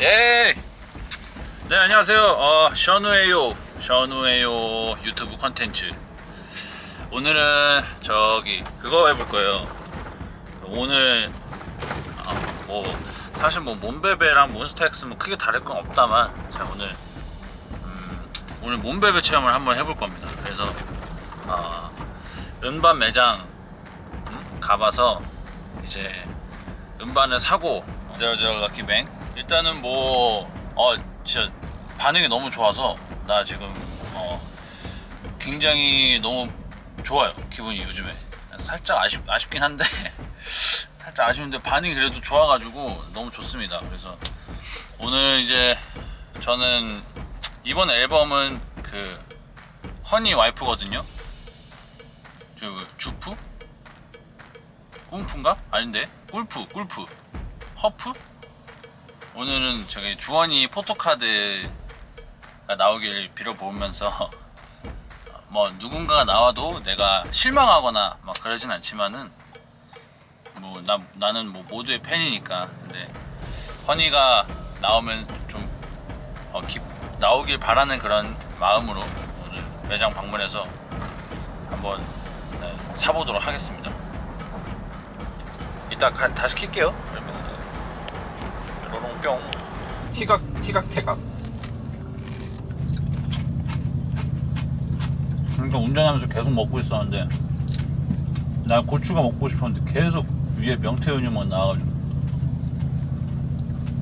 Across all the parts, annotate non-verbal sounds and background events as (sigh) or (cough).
예. 네 안녕하세요. 어, 션우에요. 션우에요 유튜브 컨텐츠. 오늘은 저기 그거 해볼 거예요. 오늘 아, 뭐 사실 뭐 몸베베랑 몬스타엑스 뭐 크게 다를 건 없다만 제가 오늘 음, 오늘 몸베베 체험을 한번 해볼 겁니다. 그래서 어, 음반 매장 음? 가봐서 이제 음반을 사고 제로제로 럭키뱅 일단은 뭐 어 진짜 반응이 너무 좋아서 나 지금 어 굉장히 너무 좋아요 기분이 요즘에 살짝 아쉽, 아쉽긴 한데 (laughs) 살짝 아쉬운데 반응이 그래도 좋아가지고 너무 좋습니다 그래서 오늘 이제 저는 이번 앨범은 그 허니 와이프거든요 그 주프? 꿈프인가? 아닌데 꿀프 꿀프 허프? 오늘은 저기 주원이 포토카드가 나오길 빌어보면서 (laughs) 뭐 누군가가 나와도 내가 실망하거나 막 그러진 않지만은 뭐 나, 나는 뭐 모두의 팬이니까. 근데 허니가 나오면 좀 어, 기- 나오길 바라는 그런 마음으로 오늘 매장 방문해서 한번 네, 사보도록 하겠습니다. 이따 가- 다시 킬게요 뿅 티각 티각 태각. 그러니까 운전하면서 계속 먹고 있었는데 나 고추가 먹고 싶었는데 계속 위에 명태우유만 나와가지고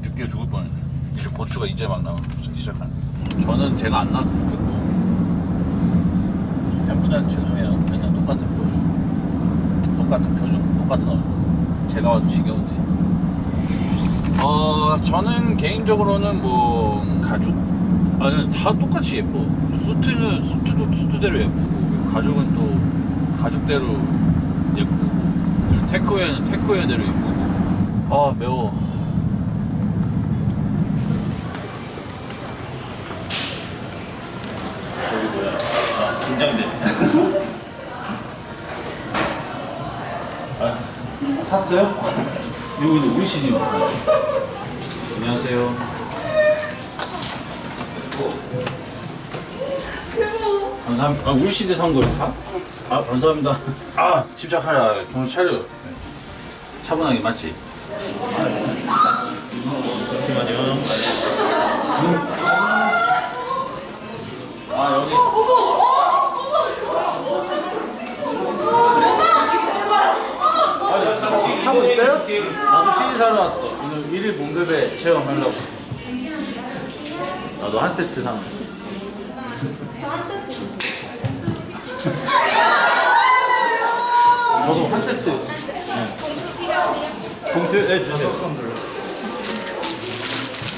느끼해 죽을 뻔했네. 이제 고추가 이제 막 나오기 시작하네. 저는 제가 안 나왔으면 좋겠고 팬분들한테 죄송해요. 맨날 똑같은 표정 똑같은 표정 똑같은 얼굴. 제가 와도 지겨운데 어 저는 개인적으로는 뭐 가죽? 아니 다 똑같이 예뻐. 수트는 수트도 수트대로 예쁘고 가죽은 또 가죽대로 예쁘고 테크웨어는 테크웨어대로 예쁘고. 아 매워. 저기 뭐야? 아 긴장돼. (laughs) 아 샀어요? 근데 우리 신이요 안녕하세요 감사합니다. 아, 우리 시대 산 거예요? 아, 감사합니다. 아, 침착하라. 정신 차려. 차분하게 맞지? 잠시만요. 아, 여기. 아, 하고 있어요? 나도 사러 왔어. 오늘 1일 몸베베 체험하려고. 나도 한 세트 거. 저도 한 세트. 네. 봉투 네 주세요.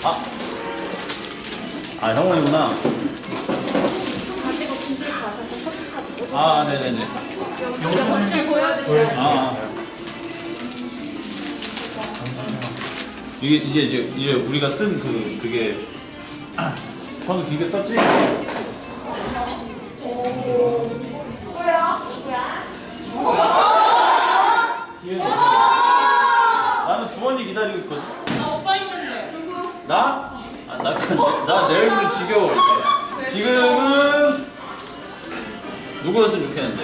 아, 아 형원이구나. 아, 네네네. 아, 아. 이게 이게 이제 이제 우리가 쓴 그 그게 (clears throat) 저는 기계 썼지? 기회는 나는 주원이 기다리고 있거든. 나 오빠 있는데. 나? 아, 나, 그- 나 내일부터 지겨워. 이제. 지금은 누구였으면 좋겠는데.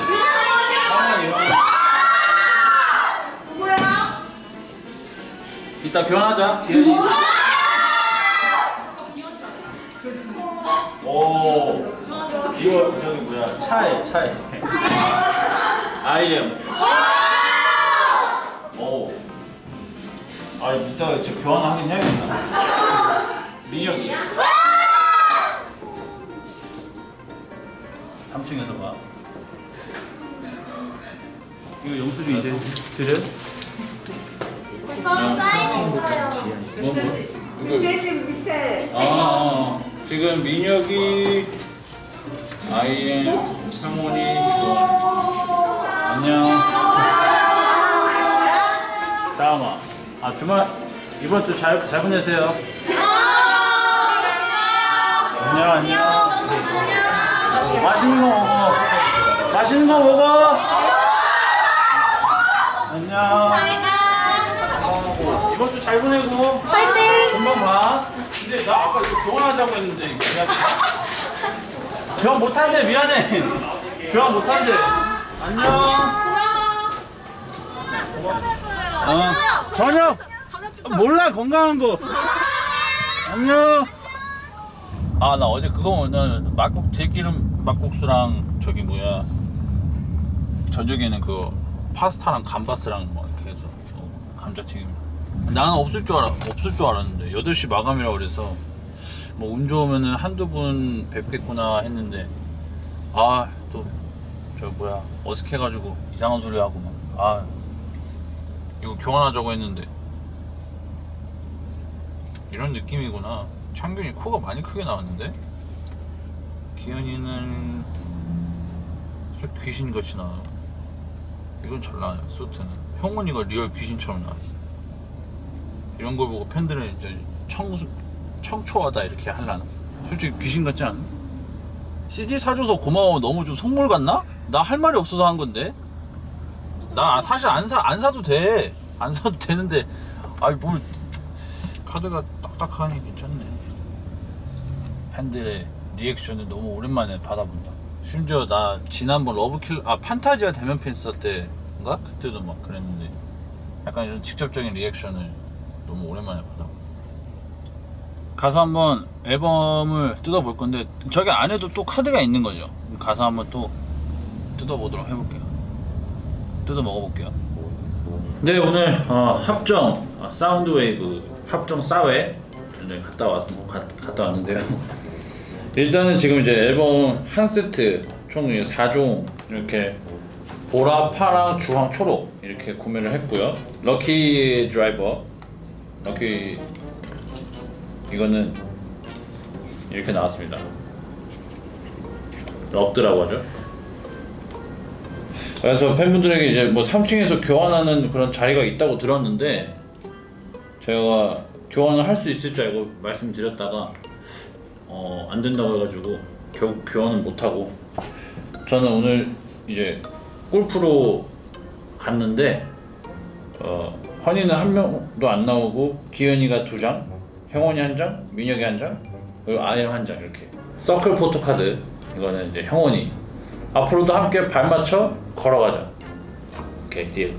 이따 교환하자. 기현이. 오. 이거 저기 뭐야? 차에 차에. 아이엠. 오. 아 이따가 진짜 교환하긴 해야겠다. 민혁이. 3층에서 봐. 이거 영수증 이제 드려? 뭐, 뭐? 이거 대신 밑에. 아, 아, 지금 민혁이, 아이엠, 상원이. 안녕. 다음아. 아, 주말, 이번 주 잘, 잘 보내세요. 안녕, 안녕. 맛있는 거 먹어. 맛있는 거 먹어. 안녕. 잘 보내고 파이팅! 금방 봐. 근데 나 아까 이거 교환하자고 했는데 그냥 교환 못한대 미안해. 교환 못한대. 안녕. 어. 저녁. 몰라 건강한 거. 안녕. 아 나 어제 그거 오늘 막국 들기름 막국수랑 저기 뭐야 저녁에는 그 파스타랑 감바스랑 뭐 이렇게 해서 어, 감자튀김. 나는 없을 줄 알아 없을 줄 알았는데. 8시 마감이라 그래서 뭐 운 좋으면은 한두 분 뵙겠구나 했는데 아 또 저 뭐야 어색해가지고 이상한 소리 하고 막 아 이거 교환하자고 했는데. 이런 느낌이구나. 창균이 코가 많이 크게 나왔는데? 기현이는 저 귀신같이 나와요. 이건 잘 나와요 수트는. 형원이가 real 귀신처럼 나와요 이런 걸 보고 팬들은 이제 청수, 청초하다 이렇게 하려나? 솔직히 귀신 같지 않아? CD 사줘서 고마워 너무 좀 속물 같나? 나 할 말이 없어서 한 건데 나 사실 안, 사, 안 사도 돼. 안 사도 되는데, 아이, 뭘, 카드가 딱딱하니 괜찮네. 팬들의 reaction을 너무 오랜만에 받아본다. 심지어 나 지난번 Love Kill, 아, 판타지아 대면 팬싸 할 때인가? 그때도 막 그랬는데, 약간 이런 직접적인 reaction을 너무 오랜만에 받아. 가서 한번 앨범을 뜯어볼 건데, 저기 안에도 또 카드가 있는 거죠. 가서 한번 또 뜯어보도록 해볼게요. 뜯어 먹어볼게요. 네 오늘 어, 합정 어, 사운드웨이브 합정 사회 네, 갔다 왔 가, 갔다 왔는데요. (laughs) 일단은 지금 이제 앨범 한 세트 총 4종 이렇게 보라, 파랑, 주황, 초록 이렇게 구매를 했고요. 럭키 드라이버, 럭키 이거는 이렇게 나왔습니다. 럭드라고 하죠. 그래서 팬분들에게 이제 뭐 3층에서 교환하는 그런 자리가 있다고 들었는데 제가 교환을 할 수 있을 줄 알고 말씀드렸다가 어, 안 된다고 해가지고 결국 교환은 못 하고 저는 오늘 이제 골프로 갔는데 어, 환희는 한 명도 안 나오고 기현이가 두 장, 형원이 한 장, 민혁이 한 장, 그리고 아엠 한 장 이렇게 서클 포토 카드 이거는 이제 형원이 앞으로도 함께 발맞춰 걸어가자. 오케이 딜.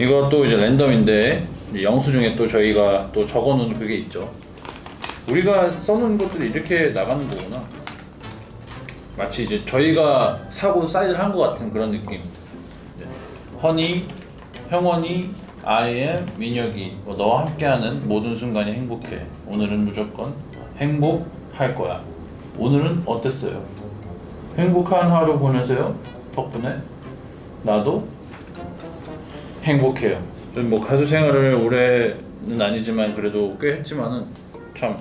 이것도 이제 랜덤인데 이제 영수증에 또 저희가 또 적어놓은 그게 있죠. 우리가 써놓은 것들이 이렇게 나가는 거구나. 마치 이제 저희가 사고 사인을 한것 같은 그런 느낌. 허니, 형원이, 아이엠, 민혁이 뭐 너와 함께하는 모든 순간이 행복해. 오늘은 무조건 행복할 거야. 오늘은 어땠어요? 행복한 하루 보내세요. 덕분에 나도 행복해요. 좀뭐 가수 생활을 올해는 아니지만 그래도 꽤 했지만은 참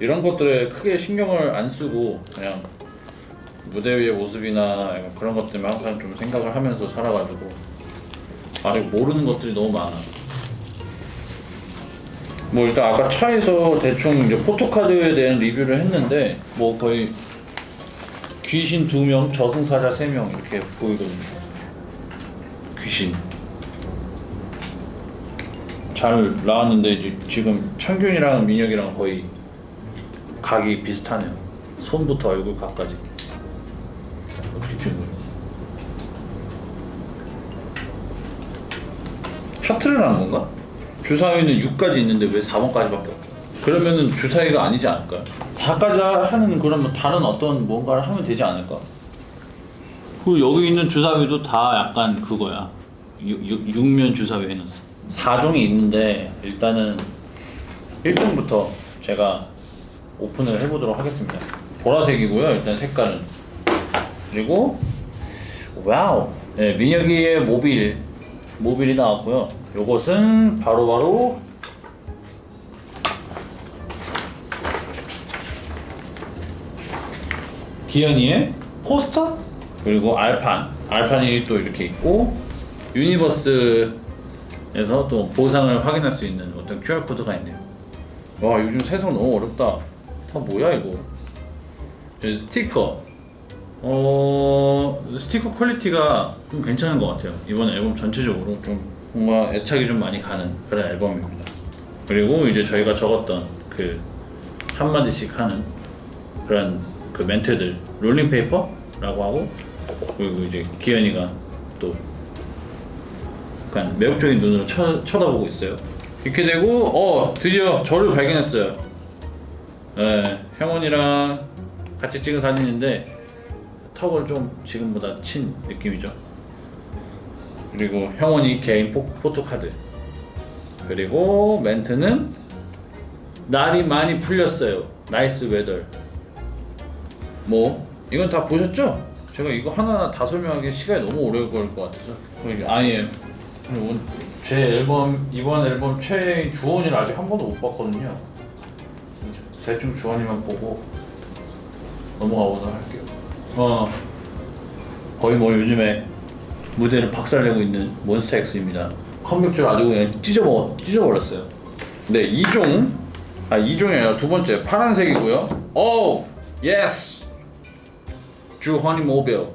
이런 것들에 크게 신경을 안 쓰고 그냥 무대 위의 모습이나 그런 것들만 항상 좀 생각을 하면서 살아가지고 아직 모르는 것들이 너무 많아. 뭐 일단 아까 차에서 대충 이제 포토카드에 대한 리뷰를 했는데 뭐 거의 귀신 두 명, 저승사자 세 명 이렇게 보이거든요. 귀신 잘 나왔는데 이제 지금 창균이랑 민혁이랑 거의 각이 비슷하네요. 손부터 얼굴 각까지. 어떻게 찍은 거예요? 하트를 한 건가? 주사위는 6까지 있는데 왜 4번까지밖에 없죠? 그러면은 주사위가 아니지 않을까요? 4까지 하는 그런 뭐 다른 어떤 뭔가를 하면 되지 않을까? 그 여기 있는 주사위도 다 약간 그거야. 6, 면 주사위 해놨어. 4종이 있는데 일단은 1종부터 제가 오픈을 해보도록 하겠습니다. 보라색이고요. 일단 색깔은 그리고 Wow. 네, 민혁이의 모빌 모빌이 나왔고요. 요것은 바로바로 기현이의 포스터 그리고 알판 알판이 또 이렇게 있고 유니버스에서 또 보상을 확인할 수 있는 어떤 QR 코드가 있네요. 와 요즘 세상 너무 어렵다. 다 뭐야 이거? 저 스티커. 어 스티커 quality가 좀 괜찮은 것 같아요. 이번 앨범 전체적으로 좀 뭔가 애착이 좀 많이 가는 그런 앨범입니다. 그리고 이제 저희가 적었던 그 한마디씩 하는 그런 그 멘트들 rolling paper라고 하고 그리고 이제 기현이가 또 약간 매혹적인 눈으로 쳐, 쳐다보고 있어요. 이렇게 되고 어 드디어 저를 발견했어요. 네, 형원이랑 같이 찍은 사진인데 턱을 좀 지금보다 친 느낌이죠. 그리고 형원이 개인 포, photo card. 그리고 멘트는 날이 많이 풀렸어요. Nice weather. 뭐 이건 다 보셨죠? 제가 이거 하나하나 다 설명하기 시간이 너무 오래 걸릴 것 같아서 아예 제 앨범 이번 앨범 최애인 주헌이를 아직 한 번도 못 봤거든요. 대충 주헌이만 보고 넘어가 보도록 할게요. 어 거의 뭐 요즘에 무대를 박살내고 있는 몬스타엑스입니다. 컴백줄 아주 그냥 찢어먹 찢어버렸어요. 네 이종 아 이종이 아니라 두 번째 파란색이고요. 오 yes 주헌이 모빌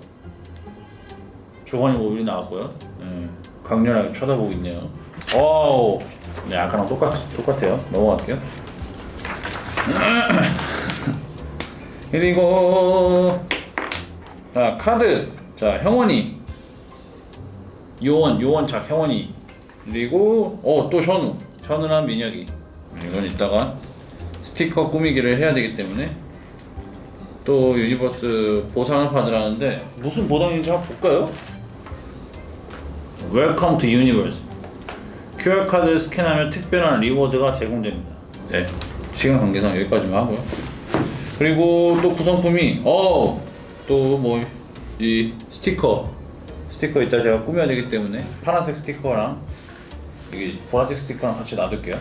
주헌이 모빌이 나왔고요. 네, 강렬하게 쳐다보고 있네요. 오, 네 아까랑 똑같 똑같아요. 넘어갈게요. (laughs) 그리고 자 카드. 자 형원이. 요원 요원착 형원이. 그리고 어 또 셔누. 셔누랑 민혁이. 이건 이따가 스티커 꾸미기를 해야 되기 때문에 또 유니버스 보상을 받으라는데 무슨 보상인지 한번 볼까요? Welcome to Universe QR 카드 스캔하면 특별한 reward가 제공됩니다. 네. 시간 관계상 여기까지만 하고요. 그리고 또 구성품이 어 또 뭐 이 스티커 스티커 이따 제가 꾸며야 되기 때문에 파란색 스티커랑 여기 보라색 스티커랑 같이 놔둘게요.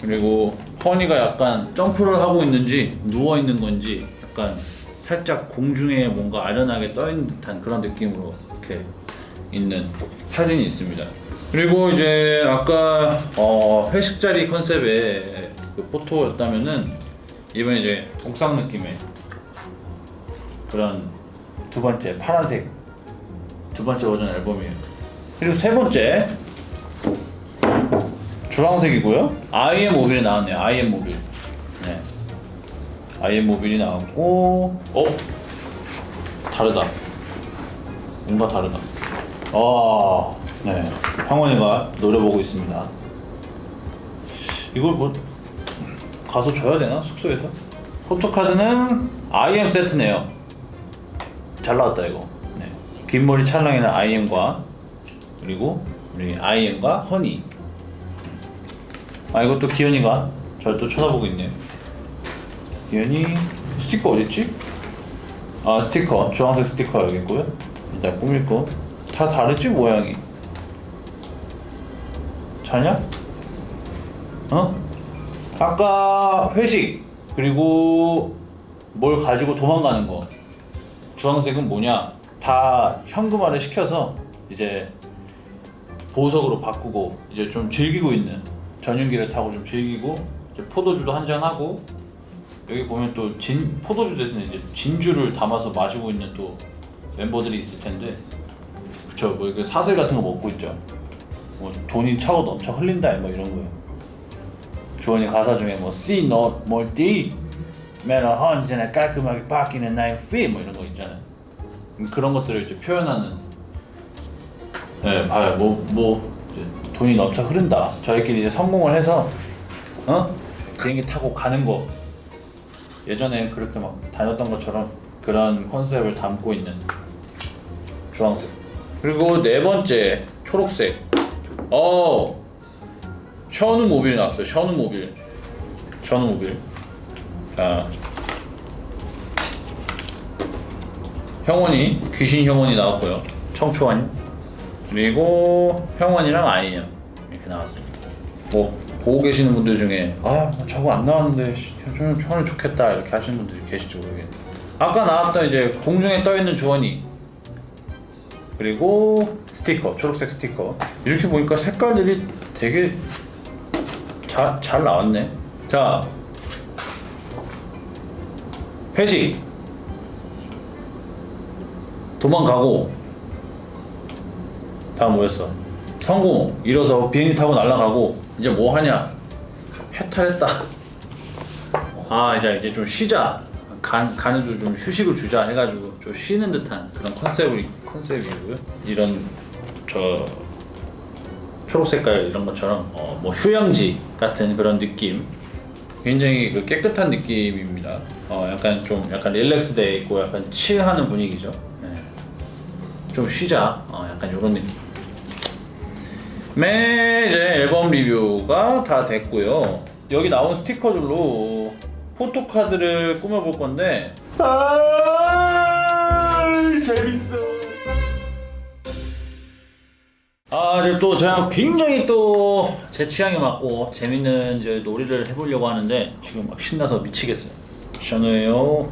그리고 허니가 약간 점프를 하고 있는지 누워 있는 건지 약간 살짝 공중에 뭔가 아련하게 떠 있는 듯한 그런 느낌으로 이렇게 있는 사진이 있습니다. 그리고 이제 아까 어, 회식 자리 컨셉의 그 포토였다면은 이번에 이제 옥상 느낌의 그런 두 번째 파란색 두 번째 버전 앨범이에요. 그리고 세 번째 주황색이고요. IM 모빌이 나왔네요. IM 모빌. 네. IM 모빌이 나왔고, 어? 다르다. 뭔가 다르다. 아, 네. 황원이가 노려보고 있습니다. 이걸 뭐 가서 줘야 되나 숙소에서? 포토카드는 IM 세트네요. 잘 나왔다 이거. 네. 긴 머리 찰랑이는 IM과 그리고 우리 IM과 허니. 아 이것도 기현이가 저를 또 쳐다보고 있네요. 기현이 스티커 어딨지? 아 스티커 주황색 스티커 여기 있고요. 일단 꾸밀 거. 다 다르지 모양이. 자냐? 어? 아까 회식 그리고 뭘 가지고 도망가는 거. 주황색은 뭐냐? 다 현금화를 시켜서 이제 보석으로 바꾸고 이제 좀 즐기고 있는 전용기를 타고 좀 즐기고 포도주도 한잔 하고 여기 보면 또 진 포도주 대신에 이제 진주를 담아서 마시고 있는 또 멤버들이 있을 텐데 그쵸. 뭐 이거 사슬 같은 거 먹고 있죠. 뭐 돈이 차고 넘쳐 흘린다 뭐 이런 거요. 주원이 가사 중에 뭐 C not D 매너 언제나 깔끔하게 바뀌는 나의 fee 뭐 이런 거 있잖아요. 음, 그런 것들을 이제 표현하는. 네 봐요 뭐뭐 돈이 넘쳐 흐른다. 저희끼리 이제 성공을 해서 어? 비행기 타고 가는 거. 예전에 그렇게 막 다녔던 것처럼 그런 컨셉을 담고 있는 주황색. 그리고 네 번째 초록색. 어 션우 모빌 나왔어요. 션우 모빌. 션우 모빌 자 형원이 귀신 형원이 나왔고요. 청초환 그리고 형원이랑 아이엠 이렇게 나왔습니다. 뭐 보고 계시는 분들 중에 아 저거 안 나왔는데 좀 형은 좋겠다 이렇게 하시는 분들이 계실지 모르겠는데. 아까 나왔던 이제 공중에 떠 있는 주원이. 그리고 스티커 초록색 스티커. 이렇게 보니까 색깔들이 되게 자, 잘 나왔네. 자 회식. 도망가고 다음 뭐였어. 성공. 이뤄서 비행기 타고 날아가고 이제 뭐 하냐? 해탈했다. 아 이제 이제 좀 쉬자. 간 간에도 좀 휴식을 주자 해가지고 좀 쉬는 듯한 그런 컨셉이 컨셉이고요. 이런 저 초록 색깔 이런 것처럼 어, 뭐 휴양지 같은 그런 느낌 굉장히 그 깨끗한 느낌입니다. 어 약간 좀 약간 릴렉스 돼 있고 약간 칠하는 분위기죠. 네. 좀 쉬자. 어 약간 이런 느낌. 네 이제 앨범 리뷰가 다 됐고요. 여기 나온 스티커들로 포토카드를 꾸며볼 건데 아 재밌어 아 이제 또 제가 굉장히 또 제 취향에 맞고 재밌는 이제 놀이를 해보려고 하는데 지금 막 신나서 미치겠어요. 샤노예요